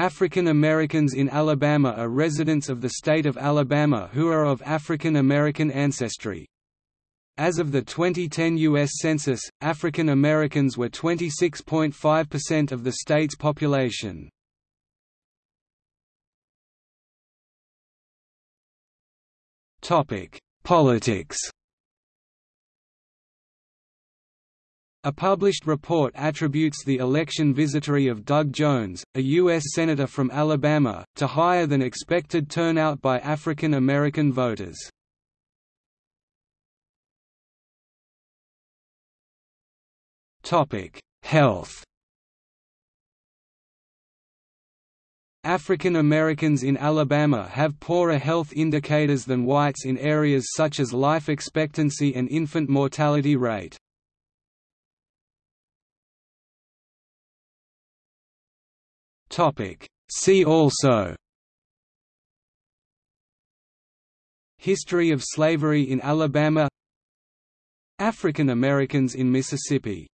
African Americans in Alabama are residents of the state of Alabama who are of African American ancestry. As of the 2010 U.S. Census, African Americans were 26.5% of the state's population. Politics A published report attributes the election victory of Doug Jones, a U.S. Senator from Alabama, to higher than expected turnout by African American voters. Health African Americans in Alabama have poorer health indicators than whites in areas such as life expectancy and infant mortality rate. See also History of slavery in Alabama African Americans in Mississippi